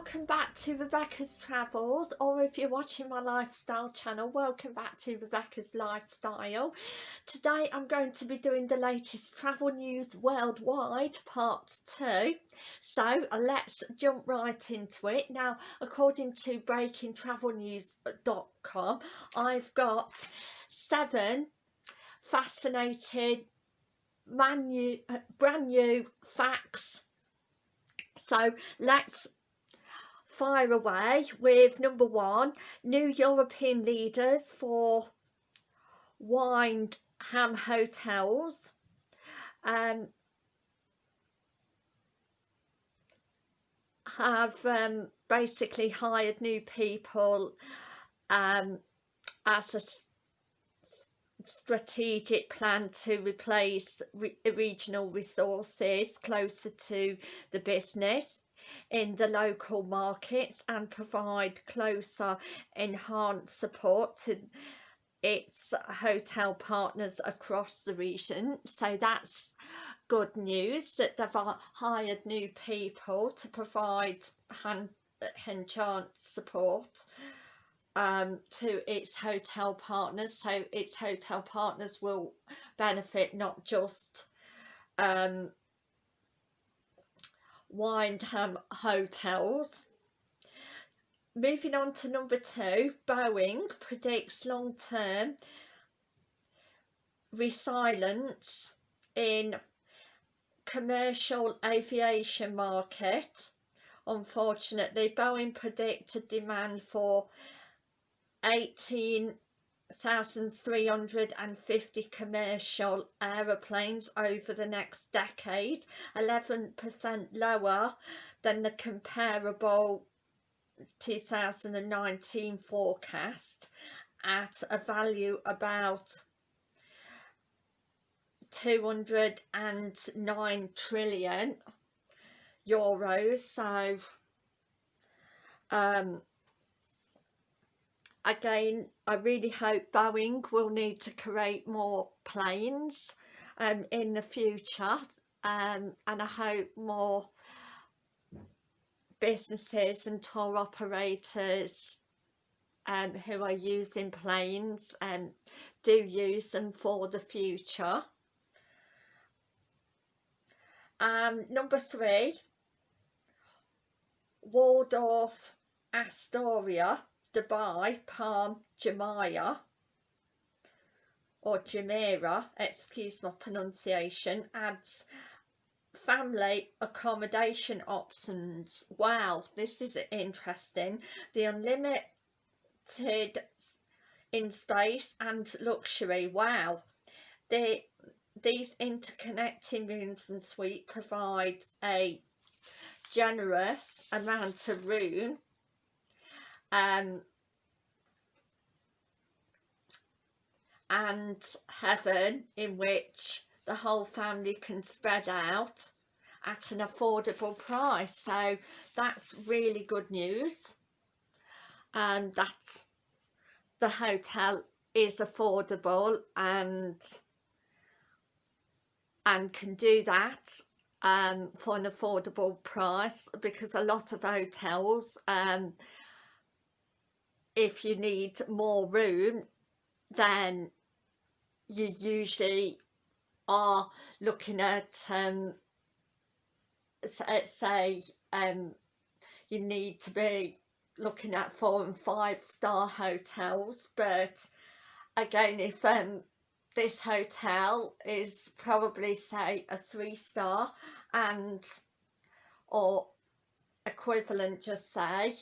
welcome back to Rebecca's Travels or if you're watching my lifestyle channel welcome back to Rebecca's Lifestyle. Today I'm going to be doing the latest travel news worldwide part 2 so let's jump right into it. Now according to breakingtravelnews.com I've got seven fascinating brand brand new facts so let's fire away with number one, new European leaders for Wyndham hotels. Um, have um, basically hired new people um, as a strategic plan to replace re regional resources closer to the business in the local markets and provide closer enhanced support to its hotel partners across the region. So that's good news that they've hired new people to provide hand enhanced support um, to its hotel partners. So its hotel partners will benefit not just um, Wyndham hotels. Moving on to number two, Boeing predicts long-term resilience in commercial aviation market. Unfortunately, Boeing predicted demand for 18 1,350 commercial aeroplanes over the next decade, 11% lower than the comparable 2019 forecast at a value about 209 trillion euros. So um again I really hope Boeing will need to create more planes um, in the future um, and I hope more businesses and tour operators um, who are using planes um, do use them for the future. Um, number three, Waldorf Astoria Dubai Palm Jumeirah or Jumeirah, excuse my pronunciation, adds family accommodation options. Wow, this is interesting. The unlimited in space and luxury. Wow. The, these interconnecting rooms and suite provide a generous amount of room um, and heaven in which the whole family can spread out at an affordable price. So that's really good news. And that the hotel is affordable and and can do that um, for an affordable price because a lot of hotels um, if you need more room then you usually are looking at um say um you need to be looking at four and five star hotels but again if um this hotel is probably say a three star and or equivalent just say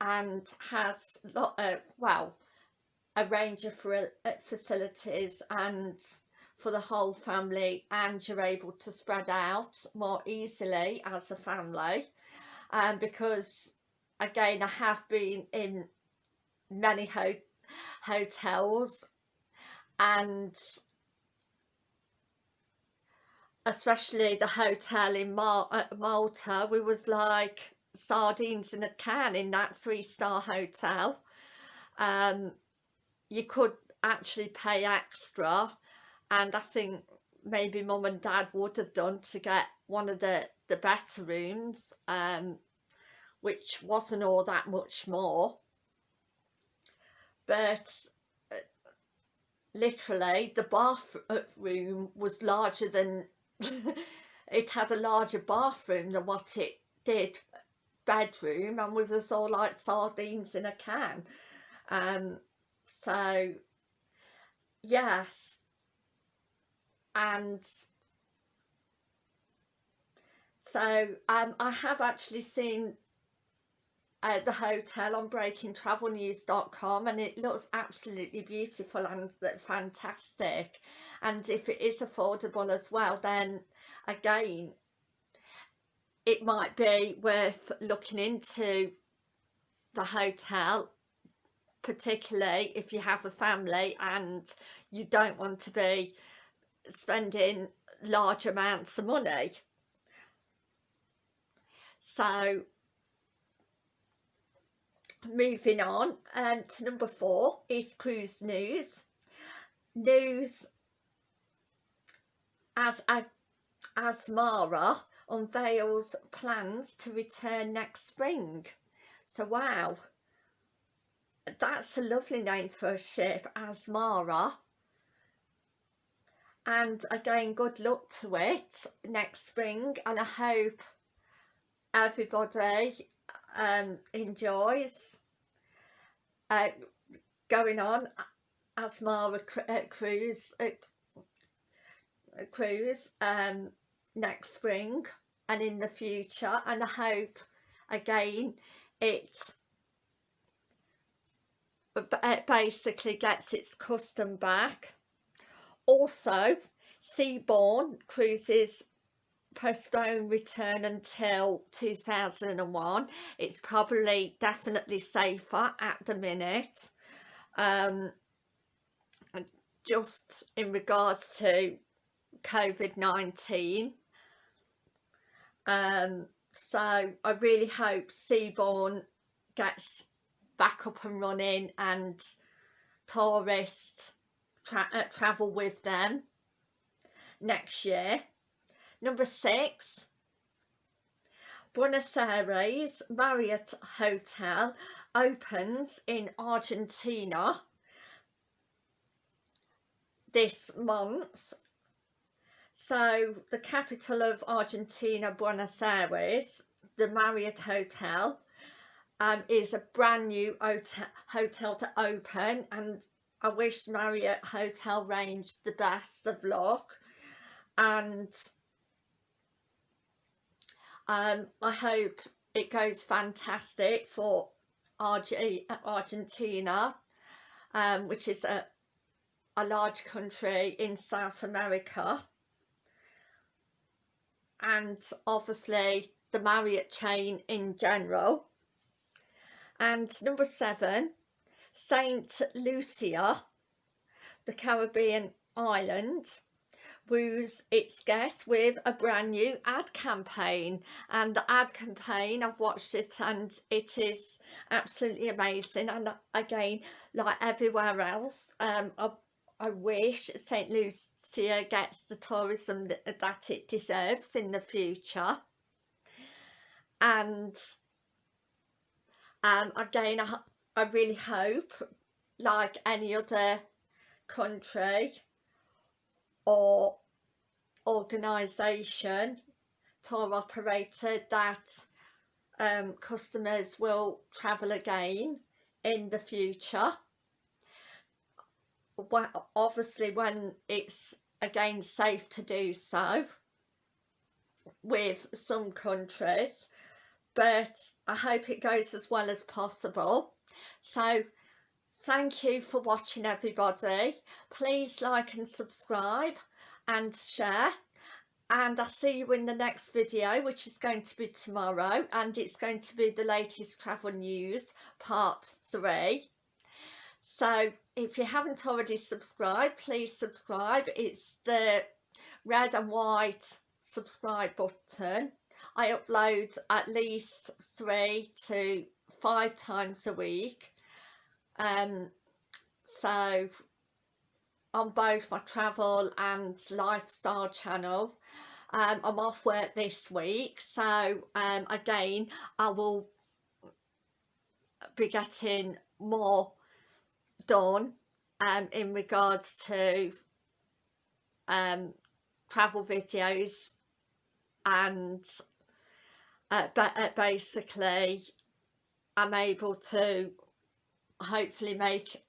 and has lot of, well a range of uh, facilities and for the whole family and you're able to spread out more easily as a family. Um, because again I have been in many ho hotels and especially the hotel in Mal uh, Malta we was like sardines in a can in that three-star hotel. Um, you could actually pay extra and I think maybe mum and dad would have done to get one of the the better rooms um, which wasn't all that much more. But uh, literally the bathroom was larger than it had a larger bathroom than what it did bedroom and we was all like sardines in a can. Um so yes. And so um I have actually seen uh, the hotel on breakingtravelnews.com and it looks absolutely beautiful and fantastic. And if it is affordable as well then again it might be worth looking into the hotel particularly if you have a family and you don't want to be spending large amounts of money. So moving on um, to number four is cruise news. News as Azamara unveils plans to return next spring. So wow. That's a lovely name for a ship Azamara and again good luck to it next spring and I hope everybody um, enjoys uh, going on Azamara uh, cruise uh, cruise um, next spring and in the future and I hope again it basically gets its custom back. Also Seabourn cruises postpone return until 2001 it's probably definitely safer at the minute. Um just in regards to COVID-19 um so I really hope Seabourn gets back up and running and tourists tra uh, travel with them next year Number six, Buenos Aires Marriott Hotel opens in Argentina this month. So the capital of Argentina, Buenos Aires, the Marriott Hotel um, is a brand new hotel, to open and I wish Marriott Hotel Range the best of luck and um, I hope it goes fantastic for Arge Argentina, um, which is a, a large country in South America. And obviously the Marriott chain in general. And number seven, Saint Lucia, the Caribbean island woos its guests with a brand new ad campaign and the ad campaign I've watched it and it is absolutely amazing and again like everywhere else um I, I wish St Lucia gets the tourism that, that it deserves in the future and um again I, I really hope like any other country or organisation, tour operator that um, customers will travel again in the future. Well, obviously when it's again safe to do so with some countries but I hope it goes as well as possible so Thank you for watching everybody. Please like and subscribe and share. And I'll see you in the next video, which is going to be tomorrow. And it's going to be the latest travel news, part three. So if you haven't already subscribed, please subscribe. It's the red and white subscribe button. I upload at least three to five times a week um, so on both my travel and lifestyle channel um, I'm off work this week so um, again I will be getting more done um, in regards to um, travel videos and uh, but uh, basically I'm able to hopefully make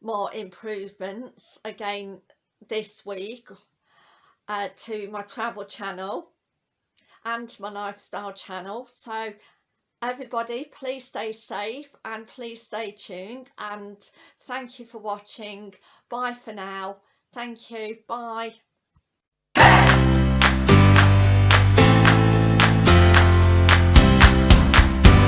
more improvements again this week uh, to my travel channel and my lifestyle channel. So everybody please stay safe and please stay tuned and thank you for watching. Bye for now. Thank you. Bye